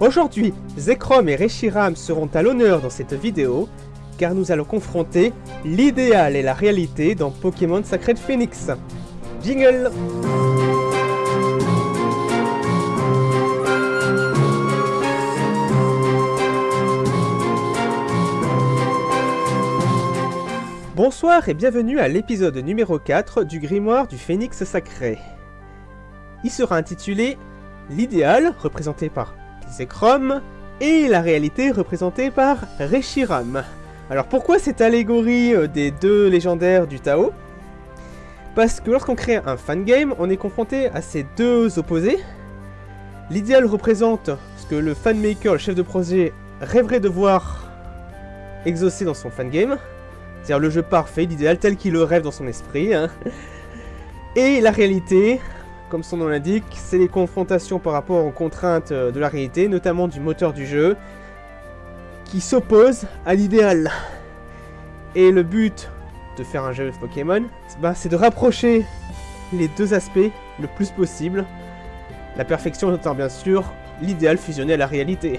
Aujourd'hui, Zekrom et Reshiram seront à l'honneur dans cette vidéo, car nous allons confronter l'idéal et la réalité dans Pokémon Sacred Phoenix. Jingle Bonsoir et bienvenue à l'épisode numéro 4 du Grimoire du Phénix Sacré. Il sera intitulé L'idéal, représenté par Zekrom, et la réalité représentée par Reshiram. Alors pourquoi cette allégorie euh, des deux légendaires du Tao? Parce que lorsqu'on crée un fangame, on est confronté à ces deux opposés. L'idéal représente ce que le fanmaker, le chef de projet, rêverait de voir exaucer dans son fangame. C'est-à-dire le jeu parfait, l'idéal tel qu'il le rêve dans son esprit. hein. Et la réalité, comme son nom l'indique, c'est les confrontations par rapport aux contraintes euh, de la réalité, notamment du moteur du jeu, qui s'oppose à l'idéal. Et le but de faire un jeu Pokémon, bah, c'est de rapprocher les deux aspects le plus possible. La perfection étant bien sûr l'idéal fusionné à la réalité.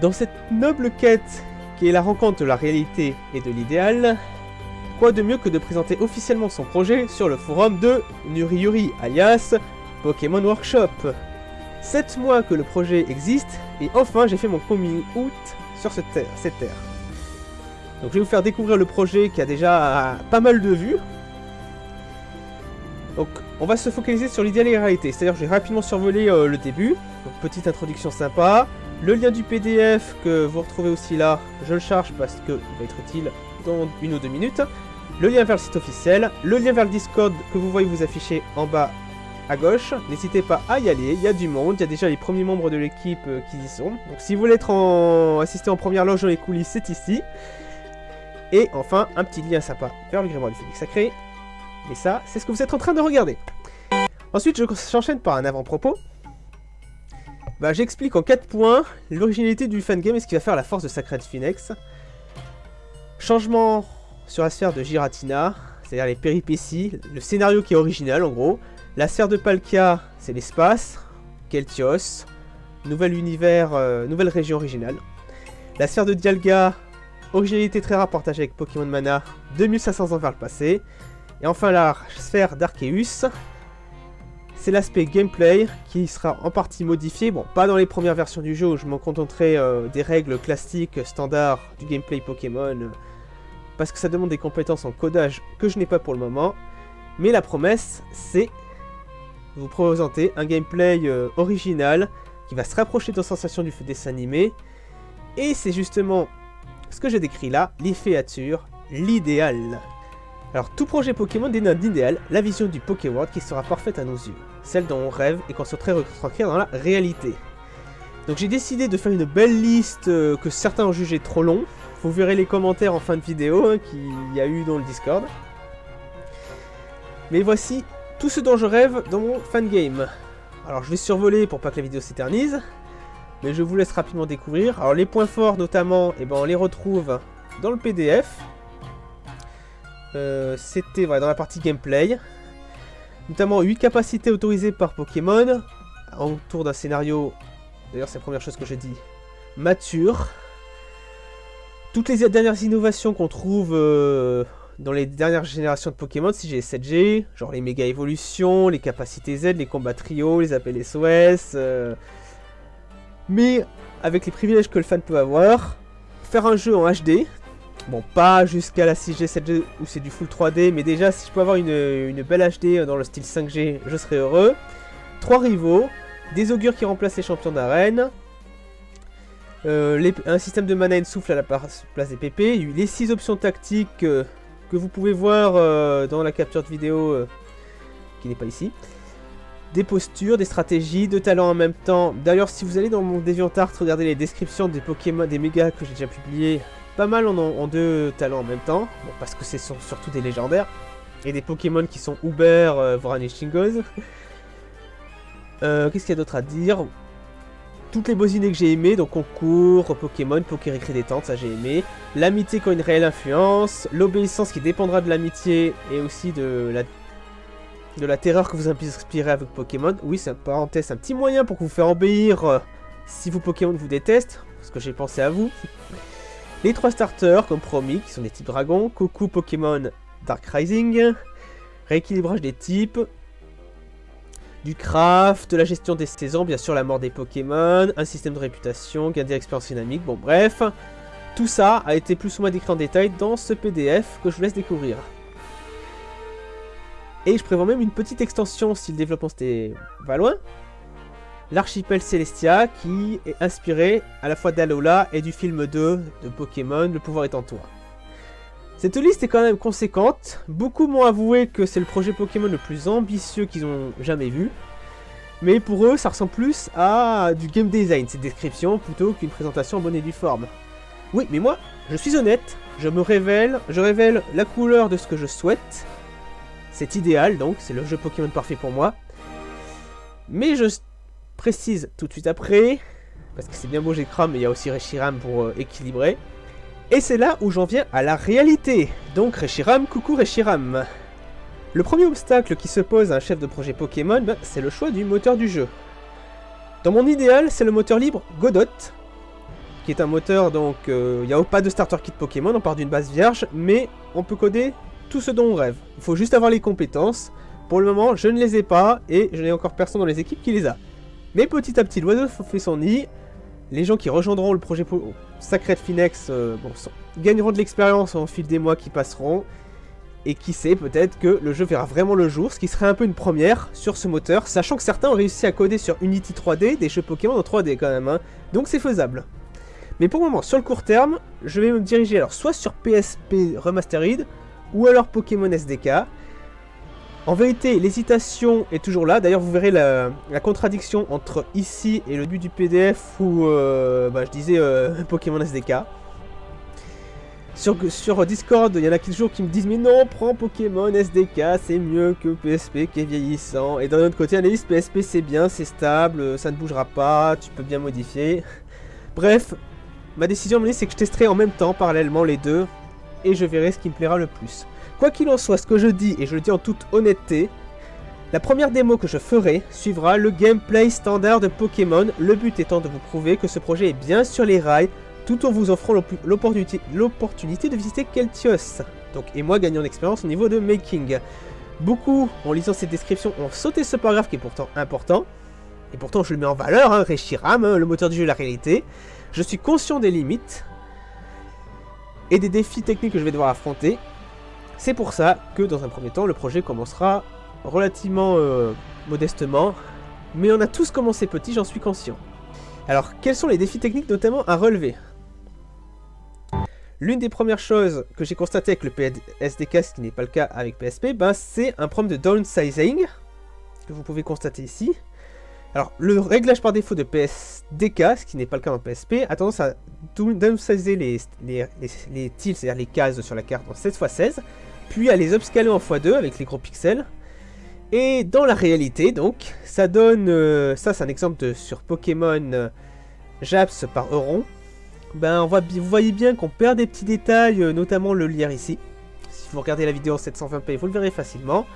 Dans cette noble quête qui est la rencontre de la réalité et de l'idéal, quoi de mieux que de présenter officiellement son projet sur le forum de Nuriyuri, alias Pokémon Workshop. 7 mois que le projet existe, et enfin j'ai fait mon coming out sur cette terre. Donc je vais vous faire découvrir le projet qui a déjà pas mal de vues. Donc on va se focaliser sur l'idéal et la réalité, c'est-à-dire je vais rapidement survoler euh, le début. Donc, petite introduction sympa. Le lien du PDF que vous retrouvez aussi là, je le charge parce qu'il va être utile dans une ou deux minutes. Le lien vers le site officiel, le lien vers le Discord que vous voyez vous afficher en bas à gauche. N'hésitez pas à y aller, il y a du monde, il y a déjà les premiers membres de l'équipe euh, qui y sont. Donc si vous voulez être en... assister en première loge dans les coulisses, c'est ici. Et enfin, un petit lien sympa vers le grimoire du Phoenix Sacré. Et ça, c'est ce que vous êtes en train de regarder. Ensuite, je- j'enchaîne par un avant-propos. Bah, j'explique en 4 points l'originalité du fangame et ce qui va faire la force de Sacred Phoenix. Changement sur la sphère de Giratina, c'est-à-dire les péripéties, le scénario qui est original en gros. La sphère de Palkia, c'est l'espace, Keltios, nouvel univers, euh, nouvelle région originale. La sphère de Dialga, originalité très rare avec Pokémon Mana, 2500 ans vers le passé. Et enfin la sphère d'Arceus, c'est l'aspect gameplay qui sera en partie modifié. Bon, pas dans les premières versions du jeu je m'en contenterai euh, des règles classiques standards du gameplay Pokémon. euh, parce que ça demande des compétences en codage que je n'ai pas pour le moment. Mais la promesse, c'est vous présenter un gameplay euh, original qui va se rapprocher de la sensation du dessin animé. Et c'est justement ce que je décris là, l'efféature, l'idéal. Alors tout projet Pokémon dénote d'idéal la vision du Pokéworld qui sera parfaite à nos yeux, celle dont on rêve et qu'on souhaiterait retranscrire dans la réalité. Donc j'ai décidé de faire une belle liste euh, que certains ont jugé trop long. Vous verrez les commentaires en fin de vidéo hein, qu'il y a eu dans le Discord. Mais voici tout ce dont je rêve dans mon fangame. Alors je vais survoler pour pas que la vidéo s'éternise. Mais je vous laisse rapidement découvrir. Alors les points forts notamment, eh ben, on les retrouve dans le PDF. Euh, C'était dans la partie gameplay. Notamment 8 capacités autorisées par Pokémon. Autour d'un scénario, d'ailleurs c'est la première chose que j'ai dit, mature. Toutes les dernières innovations qu'on trouve euh, dans les dernières générations de Pokémon, si j'ai 7G, genre les méga évolutions, les capacités Z, les combats trio, les appels SOS, euh, mais avec les privilèges que le fan peut avoir, faire un jeu en HD, bon pas jusqu'à la 6G, 7G où c'est du full 3D, mais déjà si je peux avoir une, belle HD dans le style 5G, je serais heureux. Trois rivaux, des augures qui remplacent les champions d'arène, euh, un système de mana de souffle à la place des PP, les 6 options tactiques euh, que vous pouvez voir euh, dans la capture de vidéo euh, qui n'est pas ici. Des postures, des stratégies, deux talents en même temps. D'ailleurs, si vous allez dans mon DeviantArt, regardez les descriptions des Pokémon, des mégas que j'ai déjà publiés. Pas mal en deux talents en même temps. Bon, parce que c'est sur- surtout des légendaires. Et des Pokémon qui sont Uber, euh, voire Anishingoz. Euh, Qu'est-ce qu'il y a d'autre à dire? Toutes les bosinées que j'ai aimées, donc concours, Pokémon, Pokérécré détente, ça j'ai aimé. L'amitié qui a une réelle influence, l'obéissance qui dépendra de l'amitié et aussi de la, terreur que vous inspirez avec Pokémon. Oui, c'est un parenthèse, un petit moyen pour vous faire obéir euh, si vos Pokémon vous détestent, parce que j'ai pensé à vous. Les trois starters, comme promis, qui sont des types dragons, coucou Pokémon Dark Rising, rééquilibrage des types, du craft, de la gestion des saisons, bien sûr la mort des Pokémon, un système de réputation, gain d'expérience dynamique, bon bref. Tout ça a été plus ou moins décrit en détail dans ce PDF que je vous laisse découvrir. Et je prévois même une petite extension si le développement c'était va loin. L'archipel Celestia qui est inspiré à la fois d'Alola et du film 2 de Pokémon, Le pouvoir est en toi. Cette liste est quand même conséquente, beaucoup m'ont avoué que c'est le projet Pokémon le plus ambitieux qu'ils ont jamais vu. Mais pour eux, ça ressemble plus à du game design, cette description, plutôt qu'une présentation en bonne et due forme. Oui, mais moi, je suis honnête, je me révèle, je révèle la couleur de ce que je souhaite. C'est idéal, donc, c'est le jeu Pokémon parfait pour moi. Mais je précise tout de suite après, parce que c'est bien beau Chrome, mais il y a aussi Reshiram pour euh, équilibrer. Et c'est là où j'en viens à la réalité. Donc Reshiram, coucou Reshiram. Le premier obstacle qui se pose à un chef de projet Pokémon, ben, c'est le choix du moteur du jeu. Dans mon idéal, c'est le moteur libre Godot, qui est un moteur, donc euh, il n'y a pas de starter kit Pokémon, on part d'une base vierge, mais on peut coder tout ce dont on rêve. Il faut juste avoir les compétences. Pour le moment, je ne les ai pas, et je n'ai encore personne dans les équipes qui les a. Mais petit à petit, l'oiseau fait son nid. Les gens qui rejoindront le projet Sacred Finex euh, gagneront de l'expérience au fil des mois qui passeront. Et qui sait, peut-être que le jeu verra vraiment le jour, ce qui serait un peu une première sur ce moteur, sachant que certains ont réussi à coder sur Unity 3D des jeux Pokémon en 3D quand même, hein. donc c'est faisable. Mais pour le moment, sur le court terme, je vais me diriger alors soit sur PSP Remastered, ou alors Pokémon SDK, en vérité, l'hésitation est toujours là. D'ailleurs, vous verrez la, contradiction entre ici et le but du PDF où euh, bah, je disais euh, Pokémon SDK. Sur, sur Discord, il y en a toujours qui me disent Mais non, prends Pokémon SDK, c'est mieux que PSP qui est vieillissant. Et d'un autre côté, analyse PSP c'est bien, c'est stable, ça ne bougera pas, tu peux bien modifier. Bref, ma décision c'est que je testerai en même temps, parallèlement, les deux. Et je verrai ce qui me plaira le plus. Quoi qu'il en soit, ce que je dis, et je le dis en toute honnêteté, la première démo que je ferai suivra le gameplay standard de Pokémon, le but étant de vous prouver que ce projet est bien sur les rails, tout en vous offrant l'opportunité de visiter Keltios. Donc, et moi gagnant en expérience au niveau de making. Beaucoup, en lisant cette description, ont sauté ce paragraphe qui est pourtant important. Et pourtant, je le mets en valeur, hein, Reshiram, hein, le moteur du jeu, la réalité. Je suis conscient des limites et des défis techniques que je vais devoir affronter. C'est pour ça que dans un premier temps, le projet commencera relativement euh, modestement, mais on a tous commencé petit, j'en suis conscient. Alors, quels sont les défis techniques notamment à relever? L'une des premières choses que j'ai constaté avec le PSDK, ce qui n'est pas le cas avec PSP, ben, c'est un problème de downsizing, que vous pouvez constater ici. Alors, le réglage par défaut de PSDK, ce qui n'est pas le cas en PSP, a tendance à downsizer les, les, les, tiles, c'est-à-dire les cases sur la carte en 16x16, puis à les upscaler en x2 avec les gros pixels. Et dans la réalité, donc, ça donne... Euh, ça, c'est un exemple sur Pokémon euh, Japs par Euron. Ben, vous voyez bien qu'on perd des petits détails, euh, notamment le lire ici. Si vous regardez la vidéo en 720p, vous le verrez facilement.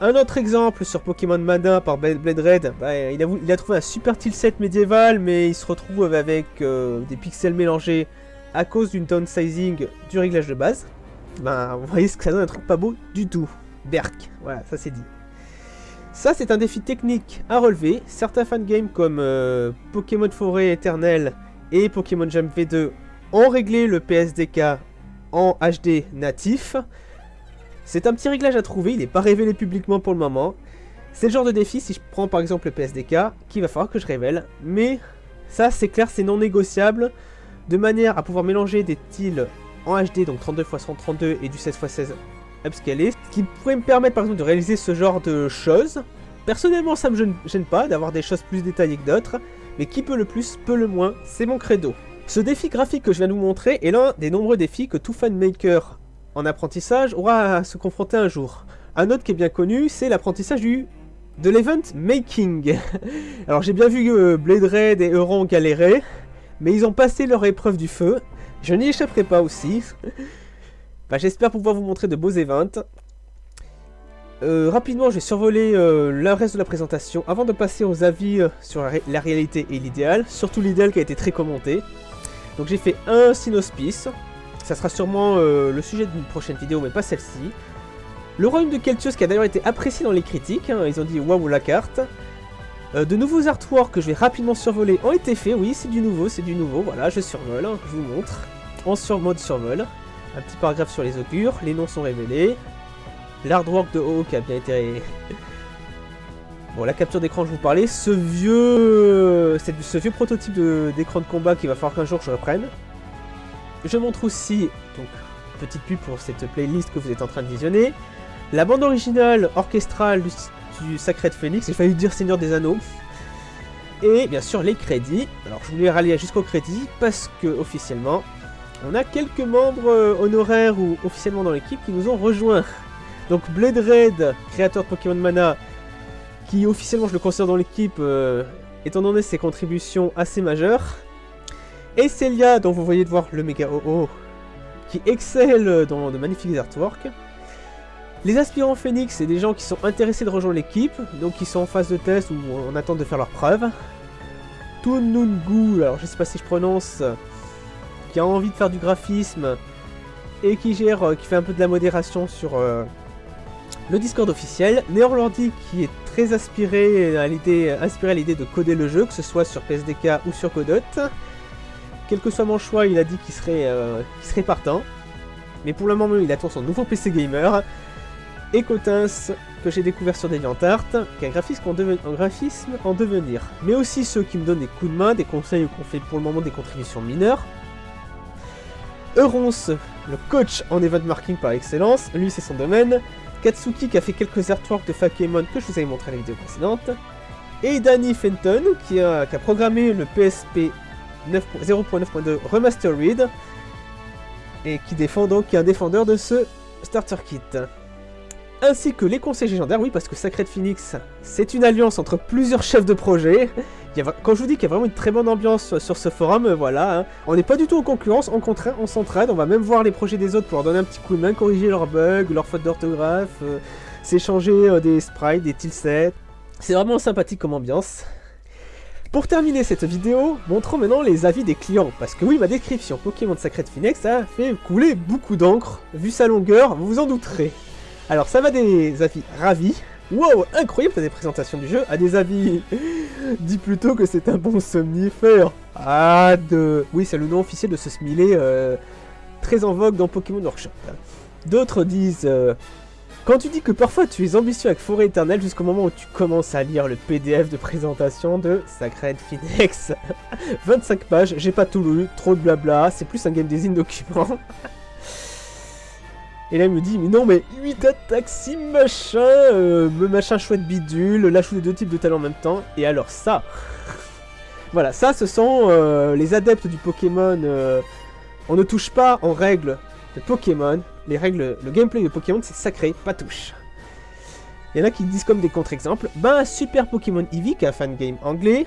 Un autre exemple sur Pokémon Mana par Blade Red, bah, il, a, trouvé un super tilset médiéval, mais il se retrouve avec euh, des pixels mélangés à cause d'une downsizing du réglage de base. Ben, vous voyez ce que ça donne un truc pas beau du tout. Berk, voilà, ça c'est dit. Ça c'est un défi technique à relever. Certains fangames comme euh, Pokémon Forêt Éternel et Pokémon Jam V2 ont réglé le PSDK en HD natif. C'est un petit réglage à trouver, il n'est pas révélé publiquement pour le moment. C'est le genre de défi, si je prends par exemple le PSDK, qu'il va falloir que je révèle. Mais ça, c'est clair, c'est non négociable. De manière à pouvoir mélanger des tiles en HD, donc 32x132 et du 16x16 upscalé. Ce qui pourrait me permettre par exemple de réaliser ce genre de choses. Personnellement, ça me gêne pas d'avoir des choses plus détaillées que d'autres. Mais qui peut le plus, peut le moins, c'est mon credo. Ce défi graphique que je viens de vous montrer est l'un des nombreux défis que tout fan maker en apprentissage aura à se confronter un jour. Un autre qui est bien connu, c'est l'apprentissage du de l'event making. Alors j'ai bien vu que Blade Red et Euron galéraient, mais ils ont passé leur épreuve du feu. Je n'y échapperai pas aussi. bah, J'espère pouvoir vous montrer de beaux events. Euh, rapidement, je vais survoler euh, le reste de la présentation avant de passer aux avis euh, sur la, la, réalité et l'idéal, surtout l'idéal qui a été très commenté. Donc j'ai fait un synospice, ça sera sûrement le sujet d'une prochaine vidéo, mais pas celle-ci. Le royaume de Keltios qui a d'ailleurs été apprécié dans les critiques, hein, ils ont dit waouh la carte. de nouveaux artworks que je vais rapidement survoler ont été faits, oui c'est du nouveau, c'est du nouveau, voilà je survole, hein, je vous montre, en sur mode survol. Un petit paragraphe sur les augures, les noms sont révélés, L'hardwork de Hawk a bien été... Bon, la capture d'écran, je vous parlais. Ce vieux... ce vieux prototype d'écran de, combat qu'il va falloir qu'un jour je reprenne. Je montre aussi, donc, petite pub pour cette playlist que vous êtes en train de visionner. La bande originale orchestrale du, Sacred Phoenix, j'ai failli dire Seigneur des Anneaux. Et bien sûr les crédits. Alors je voulais rallier jusqu'au crédit parce que officiellement, on a quelques membres euh, honoraires ou officiellement dans l'équipe qui nous ont rejoints. Donc Blade Red, créateur de Pokémon Mana, qui officiellement je le considère dans l'équipe, euh, étant donné ses contributions assez majeures. Et Celia, dont vous voyez de voir le méga OO, qui excelle dans de magnifiques artworks. Les aspirants Phoenix, c'est des gens qui sont intéressés de rejoindre l'équipe, donc qui sont en phase de test ou en attente de faire leurs preuves. Tunungu, alors je sais pas si je prononce, qui a envie de faire du graphisme et qui gère, euh, qui fait un peu de la modération sur euh, le Discord officiel, Neorlandi qui est très aspiré inspiré à l'idée de coder le jeu, que ce soit sur PSDK ou sur Codot. Quel que soit mon choix, il a dit qu'il serait, euh, partant. Mais pour le moment, il attend son nouveau PC gamer. Et Cotins, que j'ai découvert sur DeviantArt, qui est un graphisme en, devenir. Mais aussi ceux qui me donnent des coups de main, des conseils ou qu'on fait pour le moment des contributions mineures. Eurons, le coach en event marking par excellence, lui c'est son domaine. Katsuki qui a fait quelques artworks de Fakemon que je vous avais montré à la vidéo précédente. Et Danny Fenton qui a, programmé le PSP 0.9.2 Remastered et qui défend donc qui est un défendeur de ce starter kit. Ainsi que les conseils légendaires, oui parce que Sacred Phoenix c'est une alliance entre plusieurs chefs de projet quand je vous dis qu'il y a vraiment une très bonne ambiance sur ce forum, euh, voilà, hein. on n'est pas du tout en concurrence, en contraire, on s'entraide, on va même voir les projets des autres pour leur donner un petit coup de main, corriger leurs bugs, leurs fautes d'orthographe, euh, s'échanger euh, des sprites, des tilsets. C'est vraiment sympathique comme ambiance. Pour terminer cette vidéo, montrons maintenant les avis des clients, parce que oui, ma description Pokémon Sacred Phoenix a fait couler beaucoup d'encre, vu sa longueur, vous vous en douterez. Alors ça va des avis ravis, Wow, incroyable des présentations du jeu, à des avis Dis plutôt que c'est un bon somnifère. Ah, de... Oui, c'est le nom officiel de ce smiley euh, très en vogue dans Pokémon Workshop. D'autres disent... Euh, quand tu dis que parfois tu es ambitieux avec Forêt Éternelle jusqu'au moment où tu commences à lire le PDF de présentation de Sacred Phoenix. 25 pages, j'ai pas tout lu, trop de blabla, c'est plus un game design document. Et là, il me dit, mais non, mais 8 attaques, 6 machin, euh, machin chouette bidule, l'ajout de deux types de talents en même temps. Et alors ça Voilà, ça, ce sont euh, les adeptes du Pokémon. Euh, on ne touche pas en règles de Pokémon. Les règles, le gameplay de Pokémon, c'est sacré, pas touche. Il y en a qui disent comme des contre-exemples. Ben, Super Pokémon Eevee, qui est un fan game anglais,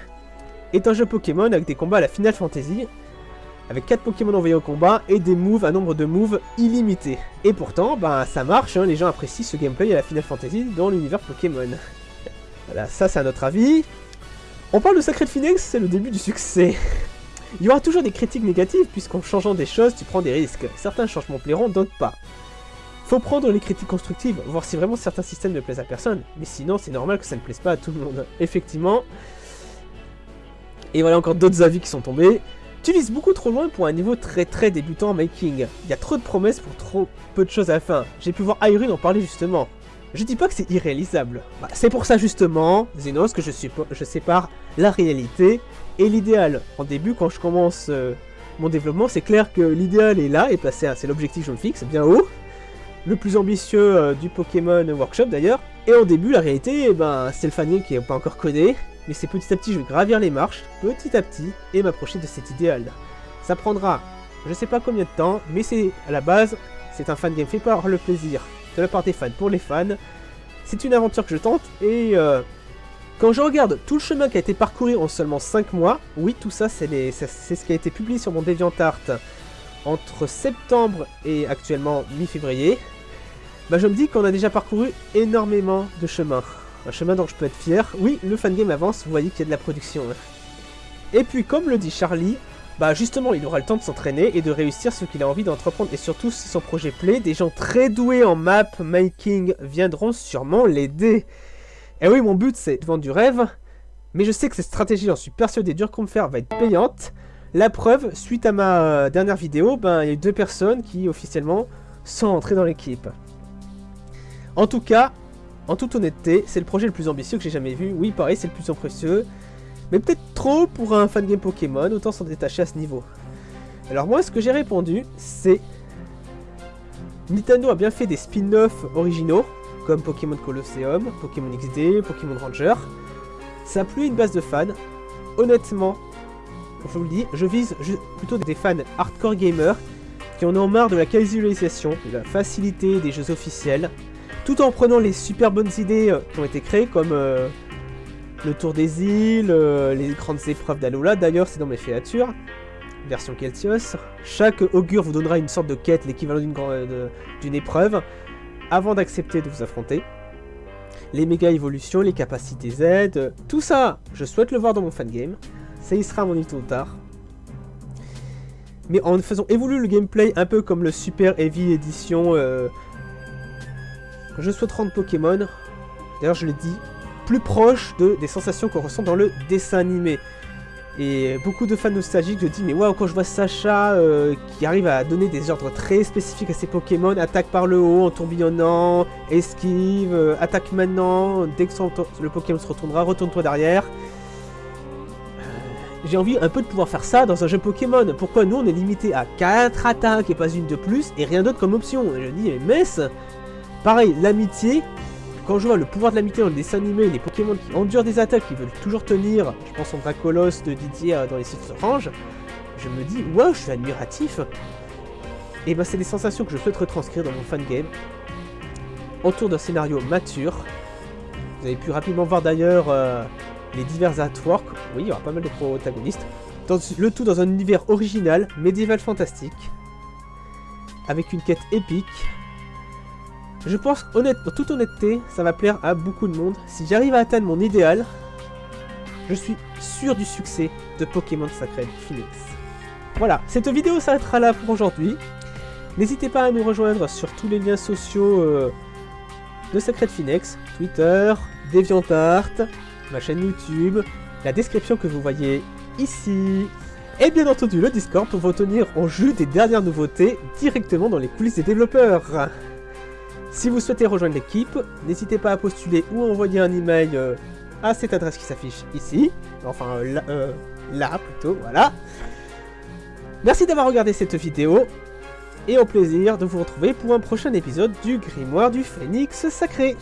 est un jeu Pokémon avec des combats à la Final Fantasy avec 4 Pokémon envoyés au combat et des moves, un nombre de moves illimité. Et pourtant, bah ça marche, hein, les gens apprécient ce gameplay à la Final Fantasy dans l'univers Pokémon. voilà, ça c'est à notre avis. On parle de Sacred Phoenix, c'est le début du succès. Il y aura toujours des critiques négatives, puisqu'en changeant des choses, tu prends des risques. Certains changements plairont, d'autres pas. Faut prendre les critiques constructives, voir si vraiment certains systèmes ne plaisent à personne, mais sinon c'est normal que ça ne plaise pas à tout le monde. Effectivement. Et voilà encore d'autres avis qui sont tombés. Tu vises beaucoup trop loin pour un niveau très très débutant en making. Il y a trop de promesses pour trop peu de choses à la fin. J'ai pu voir Irene en parler justement. Je dis pas que c'est irréalisable. Bah, c'est pour ça justement, Zenos, que je sépare la réalité et l'idéal. En début, quand je commence euh, mon développement, c'est clair que l'idéal est là, et placé, c'est l'objectif que je me fixe, bien haut. Le plus ambitieux euh, du Pokémon Workshop d'ailleurs. Et en début, la réalité, eh ben, c'est le fanning qui n'est pas encore codé mais c'est petit à petit, je vais gravir les marches, petit à petit, et m'approcher de cet idéal. Ça prendra, je sais pas combien de temps, mais c'est à la base, c'est un fan game fait par le plaisir de la part des fans pour les fans. C'est une aventure que je tente, et euh, quand je regarde tout le chemin qui a été parcouru en seulement 5 mois, oui, tout ça, c'est ce qui a été publié sur mon DeviantArt entre septembre et actuellement mi-février. bah je me dis qu'on a déjà parcouru énormément de chemin. Un chemin dont je peux être fier. Oui, le fangame avance, vous voyez qu'il y a de la production. Hein. Et puis, comme le dit Charlie, bah justement, il aura le temps de s'entraîner et de réussir ce qu'il a envie d'entreprendre. Et surtout, si son projet plaît, des gens très doués en map making viendront sûrement l'aider. Et oui, mon but, c'est de vendre du rêve. Mais je sais que cette stratégie, j'en suis persuadé, dur qu'on me faire, va être payante. La preuve, suite à ma euh, dernière vidéo, ben, il y a eu deux personnes qui, officiellement, sont entrées dans l'équipe. En tout cas, en toute honnêteté, c'est le projet le plus ambitieux que j'ai jamais vu. Oui, pareil, c'est le plus ambitieux. Mais peut-être trop pour un fan game Pokémon, autant s'en détacher à ce niveau. Alors moi, ce que j'ai répondu, c'est... Nintendo a bien fait des spin-offs originaux, comme Pokémon Colosseum, Pokémon XD, Pokémon Ranger. Ça a plu une base de fans. Honnêtement, je vous le dis, je vise plutôt des fans hardcore gamers qui en ont marre de la casualisation, de la facilité des jeux officiels, tout en prenant les super bonnes idées euh, qui ont été créées, comme euh, le tour des îles, euh, les grandes épreuves d'Alola, d'ailleurs c'est dans mes créatures, version Keltios. Chaque augure vous donnera une sorte de quête, l'équivalent d'une épreuve, avant d'accepter de vous affronter. Les méga évolutions, les capacités Z, tout ça, je souhaite le voir dans mon fangame. Ça y sera mon tôt tard. Mais en faisant évoluer le gameplay un peu comme le Super Heavy Edition je souhaite rendre Pokémon, d'ailleurs je l'ai dit, plus proche de, des sensations qu'on ressent dans le dessin animé. Et beaucoup de fans nostalgiques je dis mais waouh quand je vois Sacha euh, qui arrive à donner des ordres très spécifiques à ses Pokémon, attaque par le haut en tourbillonnant, esquive, euh, attaque maintenant, dès que le Pokémon se retournera, retourne-toi derrière. Euh, j'ai envie un peu de pouvoir faire ça dans un jeu Pokémon. Pourquoi nous on est limité à 4 attaques et pas une de plus et rien d'autre comme option? Je dis mais mess Pareil, l'amitié, quand je vois le pouvoir de l'amitié dans le dessin animé, les Pokémon qui endurent des attaques, qui veulent toujours tenir, je pense au Dracolos de Didier euh, dans les sites orange, je me dis, wow, je suis admiratif. Et ben c'est des sensations que je souhaite retranscrire dans mon fangame, autour d'un scénario mature. Vous avez pu rapidement voir d'ailleurs euh, les divers artworks, oui, il y aura pas mal de protagonistes, le tout dans un univers original, médiéval fantastique, avec une quête épique, je pense, honnête, en toute honnêteté, ça va plaire à beaucoup de monde. Si j'arrive à atteindre mon idéal, je suis sûr du succès de Pokémon Sacred Phoenix. Voilà, cette vidéo s'arrêtera là pour aujourd'hui. N'hésitez pas à nous rejoindre sur tous les liens sociaux euh, de Sacred Phoenix, Twitter, DeviantArt, ma chaîne YouTube, la description que vous voyez ici, et bien entendu le Discord pour vous tenir en jus des dernières nouveautés directement dans les coulisses des développeurs. Si vous souhaitez rejoindre l'équipe, n'hésitez pas à postuler ou à envoyer un email euh, à cette adresse qui s'affiche ici. Enfin, euh, euh, là, plutôt, voilà. Merci d'avoir regardé cette vidéo, et au plaisir de vous retrouver pour un prochain épisode du Grimoire du Phénix Sacré.